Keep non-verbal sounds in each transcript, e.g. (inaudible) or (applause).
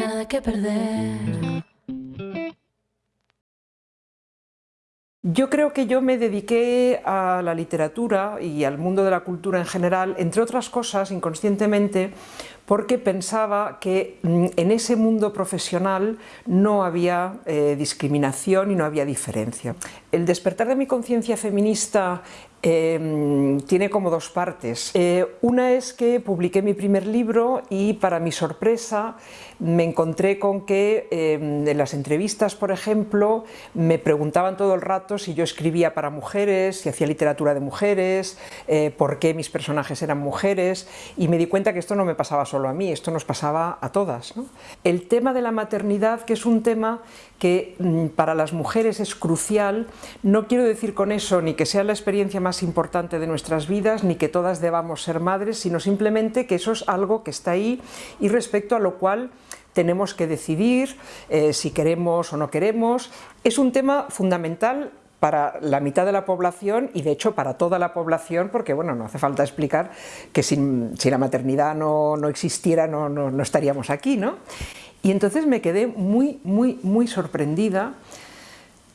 nada que perder. Yo creo que yo me dediqué a la literatura y al mundo de la cultura en general, entre otras cosas, inconscientemente, porque pensaba que mm, en ese mundo profesional no había eh, discriminación y no había diferencia. El despertar de mi conciencia feminista Em, tiene como dos partes. Eh, una es que publiqué mi primer libro y para mi sorpresa me encontré con que em, en las entrevistas, por ejemplo, me preguntaban todo el rato si yo escribía para mujeres, si hacía literatura de mujeres, eh, por qué mis personajes eran mujeres y me di cuenta que esto no me pasaba solo a mí, esto nos pasaba a todas. El tema de la maternidad, que es un tema que mm, para las mujeres es crucial, no quiero decir con eso ni que sea la experiencia más importante de nuestras vidas, ni que todas debamos ser madres, sino simplemente que eso es algo que está ahí y respecto a lo cual tenemos que decidir eh, si queremos o no queremos. Es un tema fundamental para la mitad de la población y de hecho para toda la población, porque bueno, no hace falta explicar que sin, si la maternidad no, no existiera no, no, no, estaríamos aquí, ¿no? Y entonces me quedé muy, muy, muy sorprendida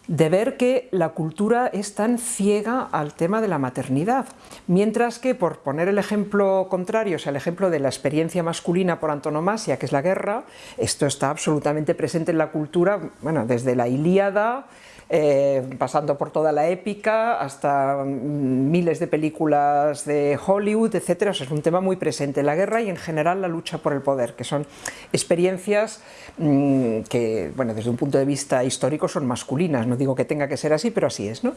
de ver que la cultura es tan ciega al tema de la maternidad, mientras que, por poner el ejemplo contrario, o sea, el ejemplo de la experiencia masculina por antonomasia, que es la guerra, esto está absolutamente presente en la cultura, bueno, desde la Ilíada, eh, pasando por toda la épica, hasta mm, miles de películas de Hollywood, etc. es un tema muy presente, la guerra y en general la lucha por el poder, que son experiencias mm, que, bueno, desde un punto de vista histórico son masculinas, digo que tenga que ser así, pero así es, ¿no?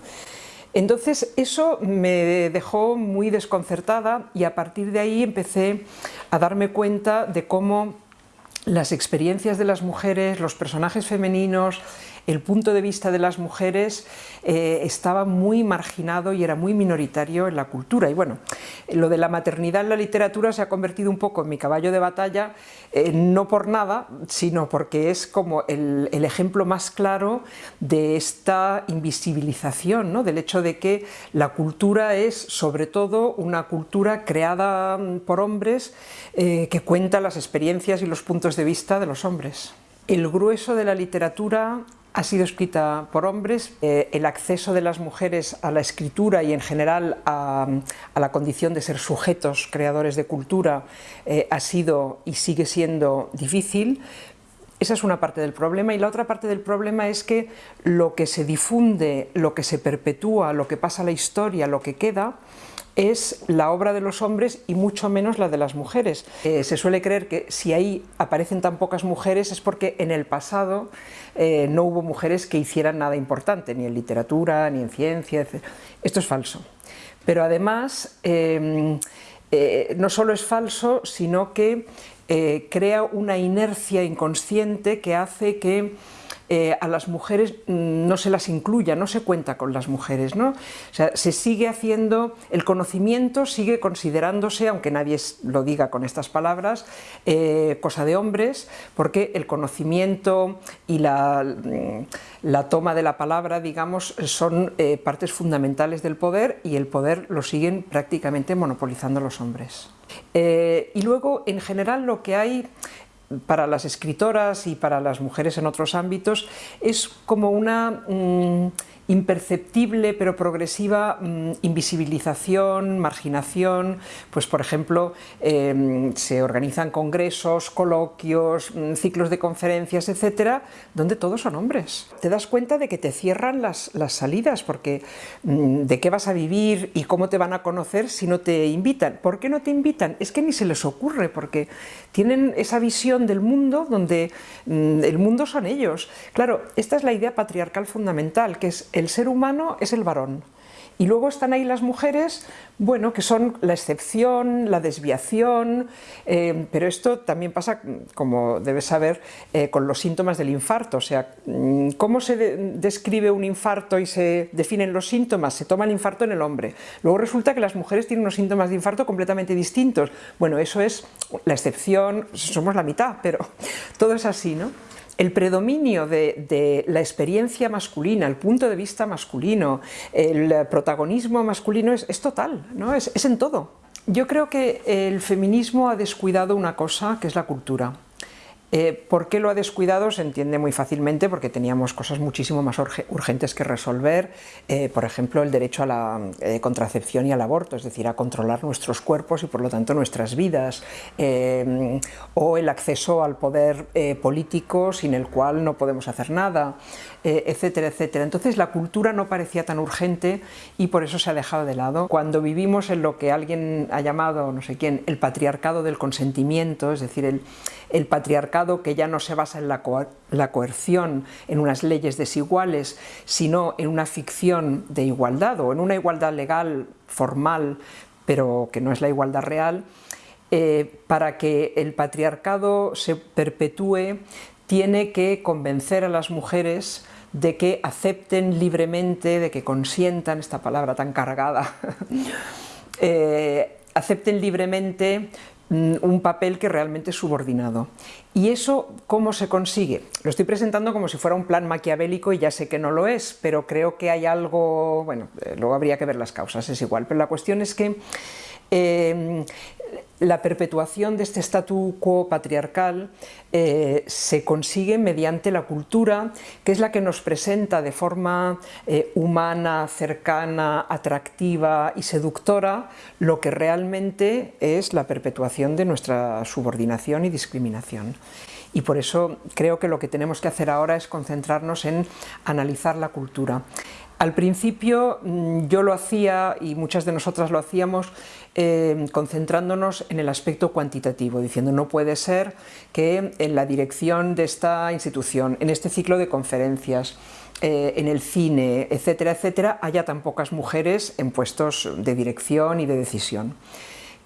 Entonces eso me dejó muy desconcertada y a partir de ahí empecé a darme cuenta de cómo las experiencias de las mujeres, los personajes femeninos, el punto de vista de las mujeres eh, estaba muy marginado y era muy minoritario en la cultura. Y bueno, lo de la maternidad en la literatura se ha convertido un poco en mi caballo de batalla, eh, no por nada, sino porque es como el, ejemplo más claro de esta invisibilización, ¿no? del hecho de que la cultura es sobre todo una cultura creada por hombres eh, que cuenta las experiencias y los puntos de vista de los hombres. El grueso de la literatura ha sido escrita por hombres, eh, el acceso de las mujeres a la escritura y en general a, la condición de ser sujetos creadores de cultura eh, ha sido y sigue siendo difícil, esa es una parte del problema y la otra parte del problema es que lo que se difunde, lo que se perpetúa, lo que pasa a la historia, lo que queda, es la obra de los hombres y mucho menos la de las mujeres. Eh, se suele creer que si ahí aparecen tan pocas mujeres es porque en el pasado eh, no hubo mujeres que hicieran nada importante, ni en literatura, ni en ciencia, etc. Esto es falso. Pero además, em, eh, no solo es falso, sino que crea una inercia inconsciente que hace que eh, a las mujeres mm, no se las incluya, no se cuenta con las mujeres, ¿no? O sea, se sigue haciendo, el conocimiento sigue considerándose, aunque nadie lo diga con estas palabras, eh, cosa de hombres, porque el conocimiento y la, mm, la toma de la palabra, digamos, son eh, partes fundamentales del poder y el poder lo siguen prácticamente monopolizando los hombres. y luego, en general, lo que hay para las escritoras y para las mujeres en otros ámbitos es como una mm, imperceptible pero progresiva mm, invisibilización, marginación, pues por ejemplo em, se organizan congresos, coloquios, mm, ciclos de conferencias, etcétera, donde todos son hombres. Te das cuenta de que te cierran las, las salidas porque mm, de qué vas a vivir y cómo te van a conocer si no te invitan. ¿Por qué no te invitan? Es que ni se les ocurre porque tienen esa visión del mundo donde el mundo son ellos. Claro, esta es la idea patriarcal fundamental, que es el ser humano es el varón. Y luego están ahí las mujeres, bueno, que son la excepción, la desviación, eh, pero esto también pasa, como debes saber, eh, con los síntomas del infarto. O sea, mm, ¿cómo se describe un infarto y se definen los síntomas? Se toma el infarto en el hombre. Luego resulta que las mujeres tienen unos síntomas de infarto completamente distintos. Bueno, eso es la excepción, somos la mitad, pero (laughs) todo es así, ¿no? El predominio de, la experiencia masculina, el punto de vista masculino, el protagonismo masculino es, total, ¿no? es, es en todo. Yo creo que el feminismo ha descuidado una cosa que es la cultura. Eh, ¿Por qué lo ha descuidado? Se entiende muy fácilmente porque teníamos cosas muchísimo más urgentes que resolver, eh, por ejemplo el derecho a la eh, contracepción y al aborto, es decir, a controlar nuestros cuerpos y por lo tanto nuestras vidas, o el acceso al poder político sin el cual no podemos hacer nada, etcétera, etcétera. Entonces la cultura no parecía tan urgente y por eso se ha dejado de lado. Cuando vivimos en lo que alguien ha llamado, no sé quién, el patriarcado del consentimiento, es decir, el patriarcado que ya no se basa en la, coerción, en unas leyes desiguales, sino en una ficción de igualdad o en una igualdad legal, formal, pero que no es la igualdad real, eh, para que el patriarcado se perpetúe tiene que convencer a las mujeres de que acepten libremente, de que consientan, esta palabra tan cargada, (laughs) eh, acepten libremente un papel que realmente es subordinado. ¿Y eso cómo se consigue? Lo estoy presentando como si fuera un plan maquiavélico y ya sé que no lo es, pero creo que hay algo, bueno, eh, luego habría que ver las causas, es igual, pero la cuestión es que eh, la perpetuación de este statu quo patriarcal eh, se consigue mediante la cultura, que es la que nos presenta de forma eh, humana, cercana, atractiva y seductora lo que realmente es la perpetuación de nuestra subordinación y discriminación. Y por eso creo que lo que tenemos que hacer ahora es concentrarnos en analizar la cultura. Al principio mm, yo lo hacía y muchas de nosotras lo hacíamos eh, concentrándonos en el aspecto cuantitativo, diciendo no puede ser que en la dirección de esta institución, en este ciclo de conferencias, eh, en el cine, etcétera, etcétera, haya tan pocas mujeres en puestos de dirección y de decisión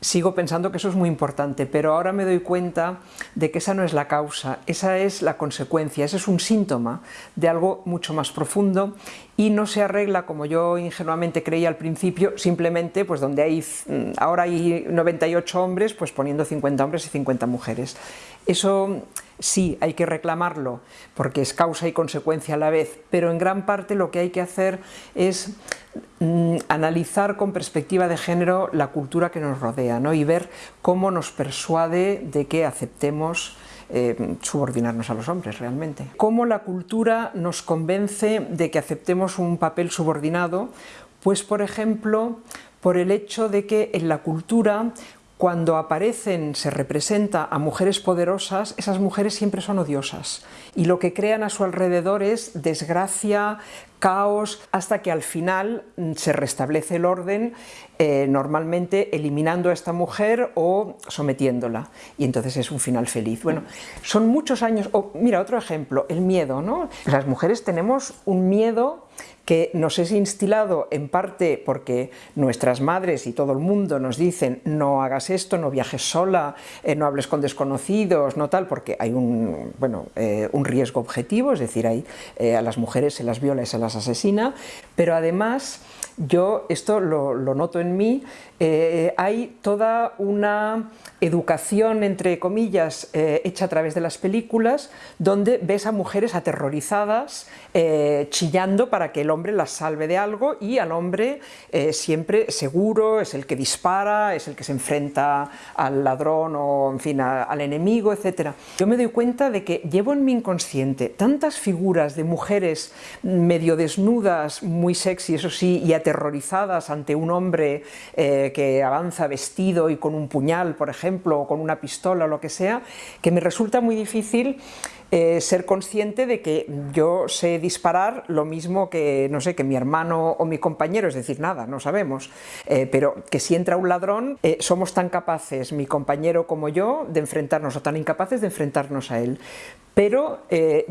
sigo pensando que eso es muy importante, pero ahora me doy cuenta de que esa no es la causa, esa es la consecuencia, ese es un síntoma de algo mucho más profundo y no se arregla como yo ingenuamente creía al principio, simplemente pues donde hay, mm, ahora hay 98 hombres, pues poniendo 50 hombres y 50 mujeres. Eso sí, hay que reclamarlo, porque es causa y consecuencia a la vez, pero en gran parte lo que hay que hacer es mm, analizar con perspectiva de género la cultura que nos rodea ¿no? y ver cómo nos persuade de que aceptemos eh, subordinarnos a los hombres realmente. Cómo la cultura nos convence de que aceptemos un papel subordinado, pues por ejemplo por el hecho de que en la cultura cuando aparecen, se representa a mujeres poderosas, esas mujeres siempre son odiosas y lo que crean a su alrededor es desgracia, caos, hasta que al final mm, se restablece el orden, eh, normalmente eliminando a esta mujer o sometiéndola, y entonces es un final feliz. Bueno, son muchos años, mira, otro ejemplo, el miedo, ¿no? Las mujeres tenemos un miedo que nos es instilado en parte porque nuestras madres y todo el mundo nos dicen no hagas esto, no viajes sola, eh, no hables con desconocidos, no tal, porque hay un, bueno, eh, un riesgo objetivo, es decir, hay, a las mujeres se las viola y se las asesina, pero además yo esto lo, noto en mí, eh, hay toda una educación, entre comillas, eh, hecha a través de las películas, donde ves a mujeres aterrorizadas, eh, chillando para que el hombre las salve de algo y al hombre siempre seguro, es el que dispara, es el que se enfrenta al ladrón o en fin al enemigo, etc. Yo me doy cuenta de que llevo en mi inconsciente tantas figuras de mujeres medio desnudas, muy sexy, eso sí, y aterrorizadas ante un hombre eh, que avanza vestido y con un puñal, por ejemplo, o con una pistola o lo que sea, que me resulta muy difícil eh, ser consciente de que yo sé disparar lo mismo que, no sé, que mi hermano o mi compañero, es decir, nada, no sabemos, eh, pero que si entra un ladrón, somos tan capaces, mi compañero como yo, de enfrentarnos, o tan incapaces de enfrentarnos a él. Pero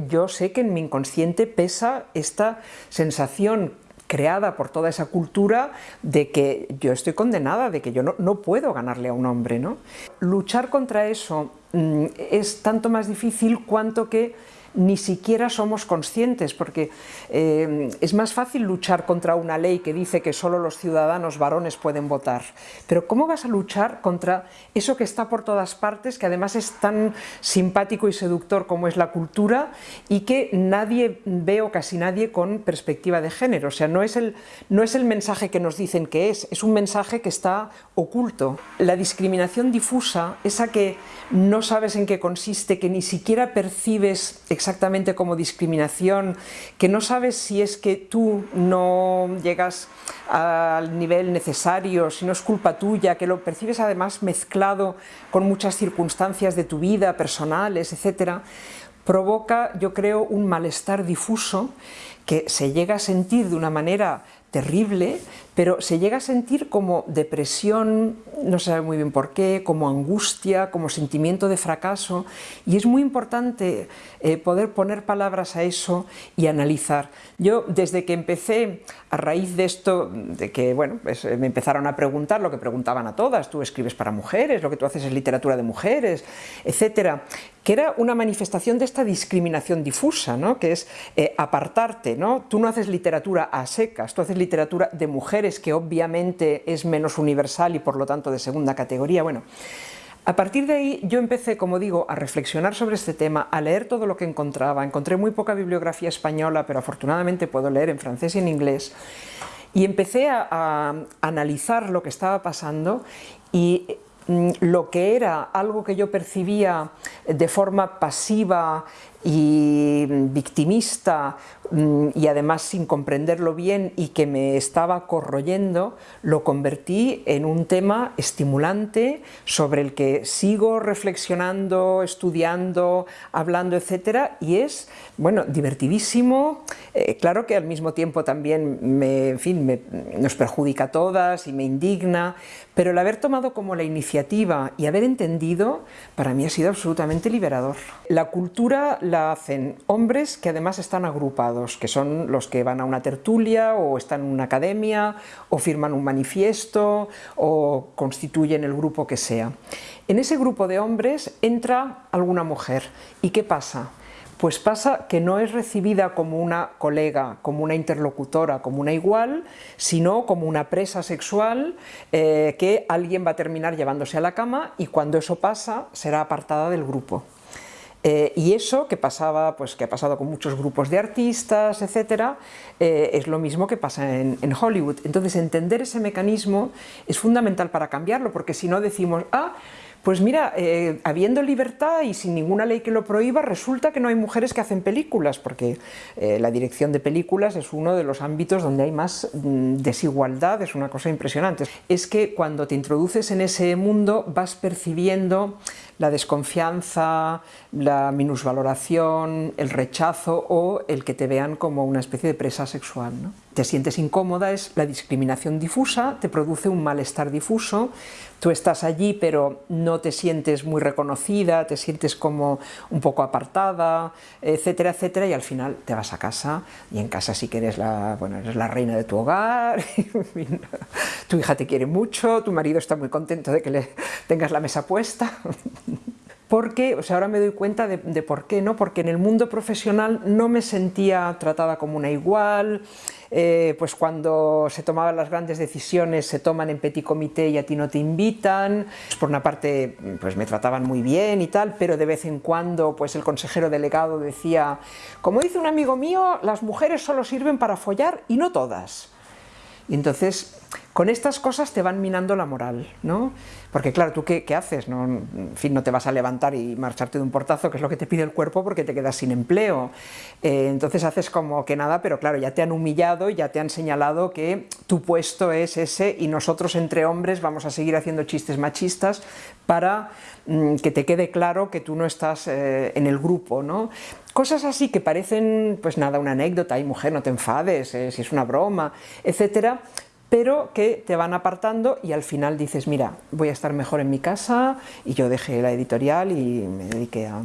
yo sé que en mi inconsciente pesa esta sensación creada por toda esa cultura de que yo estoy condenada, de que yo no, puedo ganarle a un hombre. ¿no? Luchar contra eso mm, es tanto más difícil cuanto que ni siquiera somos conscientes, porque eh, es más fácil luchar contra una ley que dice que solo los ciudadanos varones pueden votar, pero ¿cómo vas a luchar contra eso que está por todas partes, que además es tan simpático y seductor como es la cultura y que nadie ve o casi nadie con perspectiva de género? O sea, no es el, no es el mensaje que nos dicen que es, es un mensaje que está oculto. La discriminación difusa, esa que no sabes en qué consiste, que ni siquiera percibes exactamente como discriminación, que no sabes si es que tú no llegas al nivel necesario, si no es culpa tuya, que lo percibes además mezclado con muchas circunstancias de tu vida, personales, etcétera, provoca, yo creo, un malestar difuso que se llega a sentir de una manera terrible, pero se llega a sentir como depresión, no se sabe muy bien por qué, como angustia, como sentimiento de fracaso, y es muy importante eh, poder poner palabras a eso y analizar. Yo, desde que empecé, a raíz de esto, de que bueno, pues, me empezaron a preguntar lo que preguntaban a todas, tú escribes para mujeres, lo que tú haces es literatura de mujeres, etcétera, que era una manifestación de esta discriminación difusa, ¿no? que es eh, apartarte, ¿no? tú no haces literatura a secas, tú haces literatura de mujeres, que obviamente es menos universal y por lo tanto de segunda categoría. Bueno, a partir de ahí yo empecé, como digo, a reflexionar sobre este tema, a leer todo lo que encontraba. Encontré muy poca bibliografía española, pero afortunadamente puedo leer en francés y en inglés. Y empecé a, analizar lo que estaba pasando y mm, lo que era algo que yo percibía de forma pasiva y victimista mm, y además sin comprenderlo bien y que me estaba corroyendo, lo convertí en un tema estimulante sobre el que sigo reflexionando, estudiando, hablando, etcétera, y es, bueno, divertidísimo, eh, claro que al mismo tiempo también me, en fin, nos perjudica a todas y me indigna, pero el haber tomado como la iniciativa y haber entendido, para mí ha sido absolutamente liberador. La cultura la hacen hombres que además están agrupados, que son los que van a una tertulia o están en una academia o firman un manifiesto o constituyen el grupo que sea. En ese grupo de hombres entra alguna mujer. ¿Y qué pasa? Pues pasa que no es recibida como una colega, como una interlocutora, como una igual, sino como una presa sexual eh, que alguien va a terminar llevándose a la cama y cuando eso pasa será apartada del grupo. Eh, y eso que pasaba, pues que ha pasado con muchos grupos de artistas, etcétera, eh, es lo mismo que pasa en, Hollywood. Entonces entender ese mecanismo es fundamental para cambiarlo, porque si no decimos, ah, pues mira, eh, habiendo libertad y sin ninguna ley que lo prohíba, resulta que no hay mujeres que hacen películas, porque la dirección de películas es uno de los ámbitos donde hay más mm, desigualdad, es una cosa impresionante. Es que cuando te introduces en ese mundo vas percibiendo la desconfianza, la minusvaloración, el rechazo o el que te vean como una especie de presa sexual. ¿no? Te sientes incómoda, es la discriminación difusa, te produce un malestar difuso, tú estás allí pero no te sientes muy reconocida, te sientes como un poco apartada, etcétera, etcétera, y al final te vas a casa, y en casa sí que eres la, bueno, eres la reina de tu hogar, (laughs) tu hija te quiere mucho, tu marido está muy contento de que le tengas la mesa puesta, (laughs) porque, o sea, ahora me doy cuenta de, por qué, ¿no? Porque en el mundo profesional no me sentía tratada como una igual, eh, pues cuando se tomaban las grandes decisiones se toman en petit comité y a ti no te invitan, pues por una parte pues me trataban muy bien y tal, pero de vez en cuando pues el consejero delegado decía, como dice un amigo mío, las mujeres solo sirven para follar y no todas. Y entonces con estas cosas te van minando la moral, ¿no? Porque claro, ¿tú qué, haces? ¿No? En fin, no te vas a levantar y marcharte de un portazo, que es lo que te pide el cuerpo porque te quedas sin empleo. Eh, entonces haces como que nada, pero claro, ya te han humillado, ya te han señalado que tu puesto es ese y nosotros entre hombres vamos a seguir haciendo chistes machistas para mm, que te quede claro que tú no estás eh, en el grupo, ¿no? Cosas así que parecen, pues nada, una anécdota, y mujer, no te enfades, eh, si es una broma, etcétera, pero que te van apartando y al final dices, mira, voy a estar mejor en mi casa y yo dejé la editorial y me dediqué a,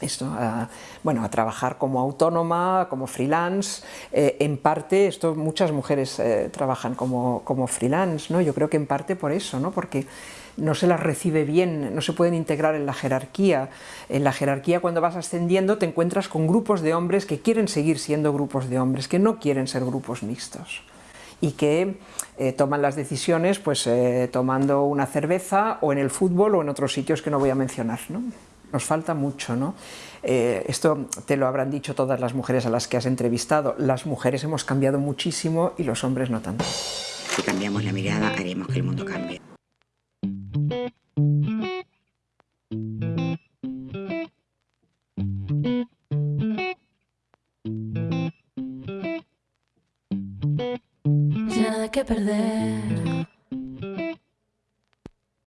esto, a, bueno, a trabajar como autónoma, como freelance, eh, en parte, esto muchas mujeres eh, trabajan como, como freelance, ¿no? yo creo que en parte por eso, ¿no? porque no se las recibe bien, no se pueden integrar en la jerarquía. En la jerarquía cuando vas ascendiendo te encuentras con grupos de hombres que quieren seguir siendo grupos de hombres, que no quieren ser grupos mixtos y que eh, toman las decisiones pues eh, tomando una cerveza o en el fútbol o en otros sitios que no voy a mencionar. ¿no? Nos falta mucho, ¿no? Eh, esto te lo habrán dicho todas las mujeres a las que has entrevistado. Las mujeres hemos cambiado muchísimo y los hombres no tanto. Si cambiamos la mirada, haremos que el mundo cambie. thank you